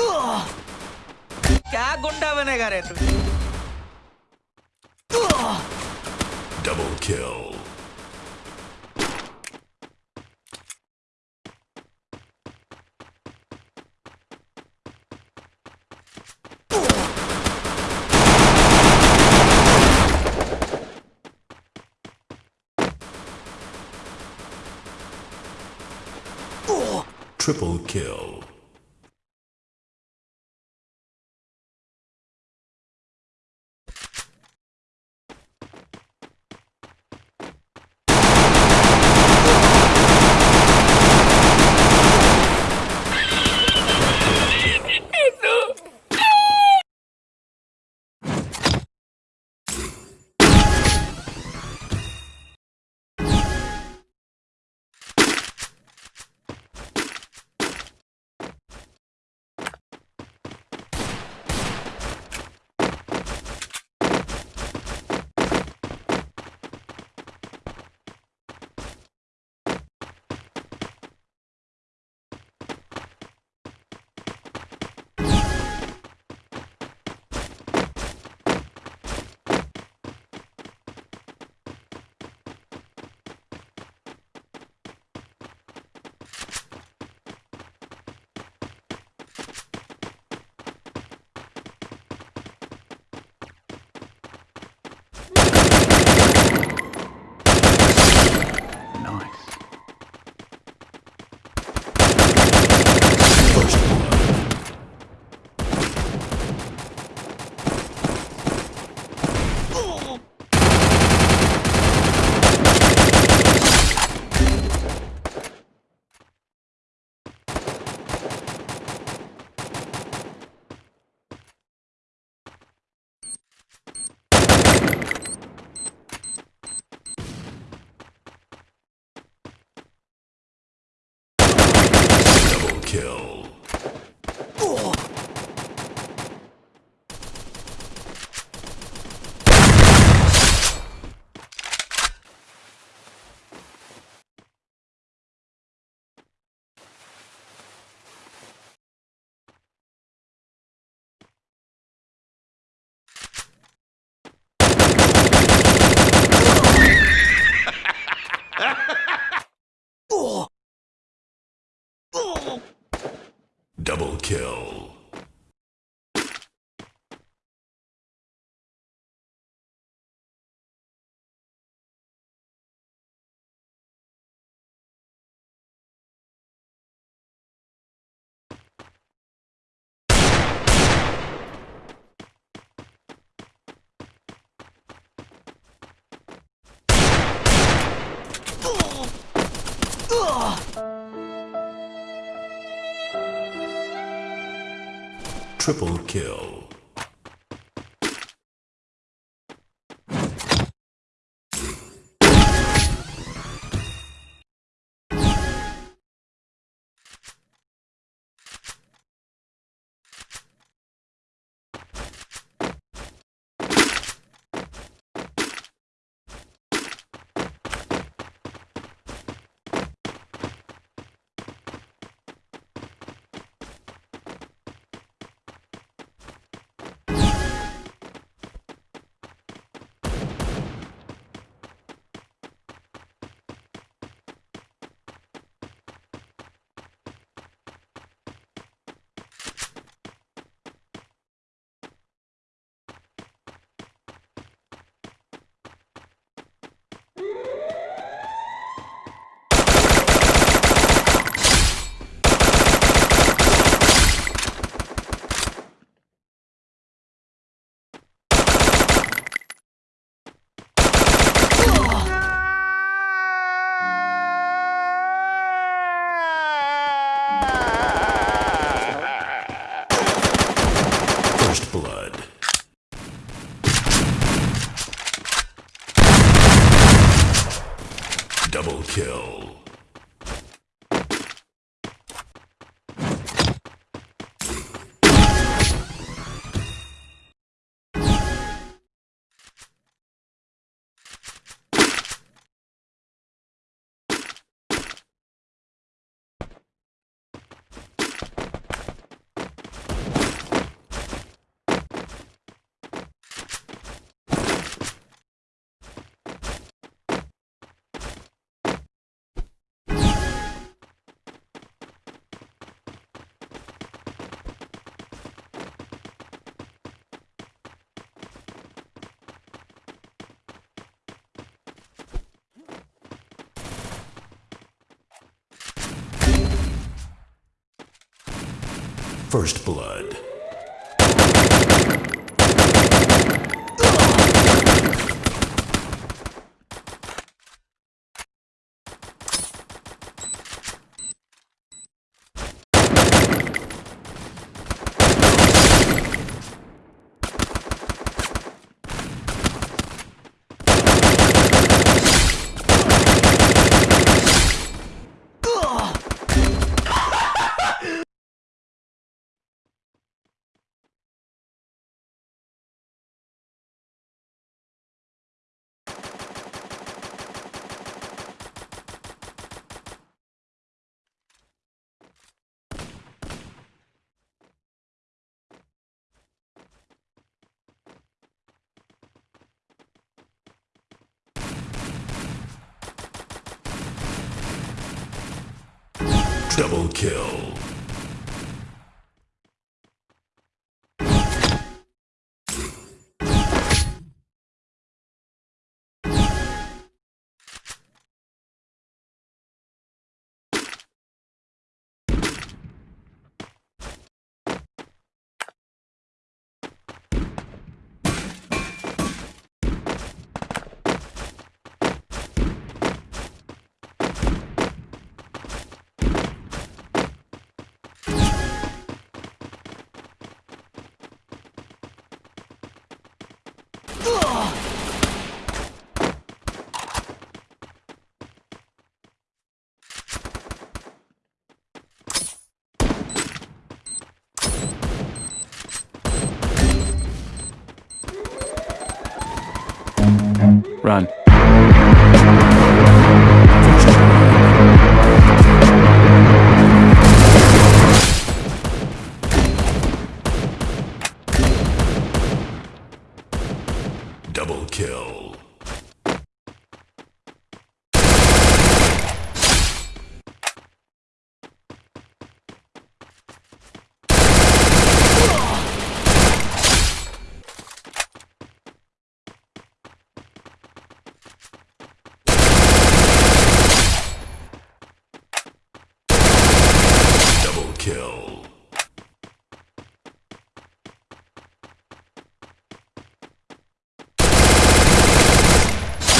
क्या गुंडा बनेगा रे तू double kill Triple kill. Triple kill. kill. First Blood. Double kill. Run. Double kill.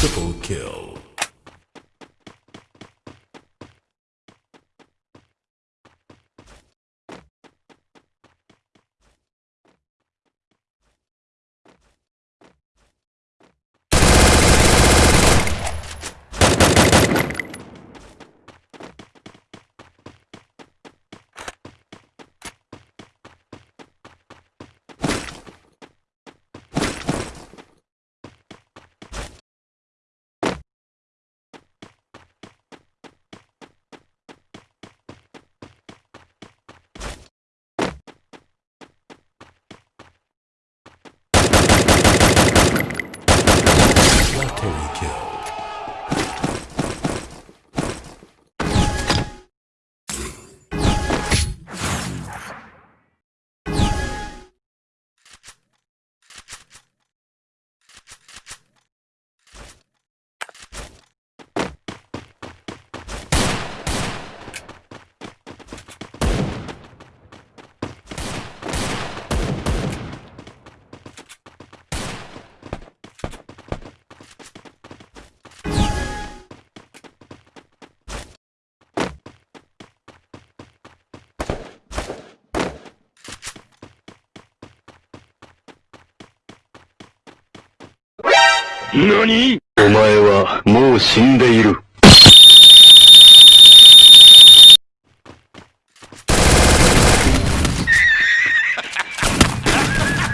Triple kill. 何お前はもう死んでいる。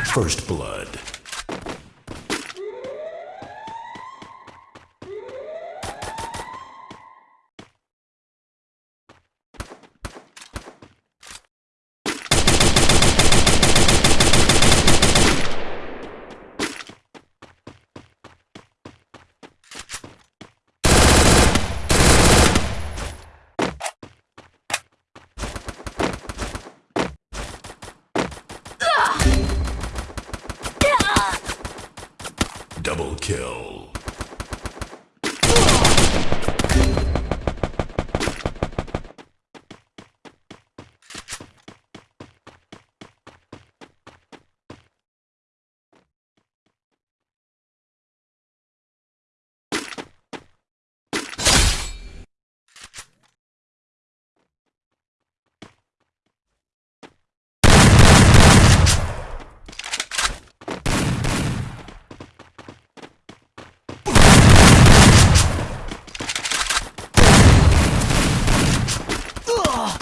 First blood.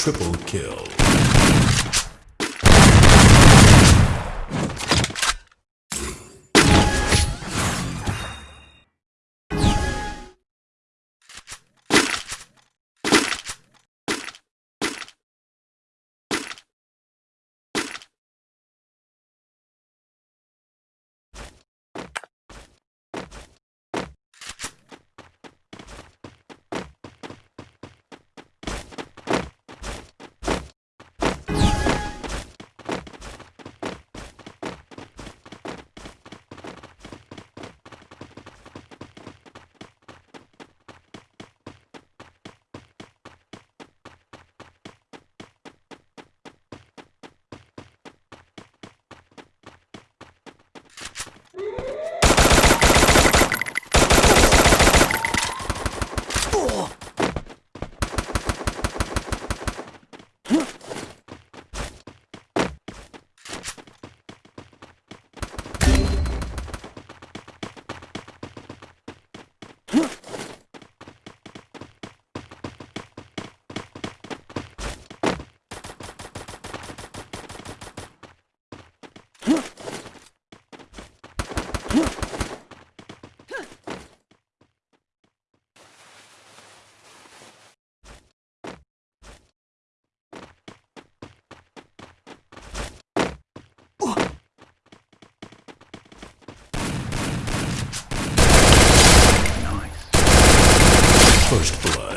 Triple kill. Woo! firstborn.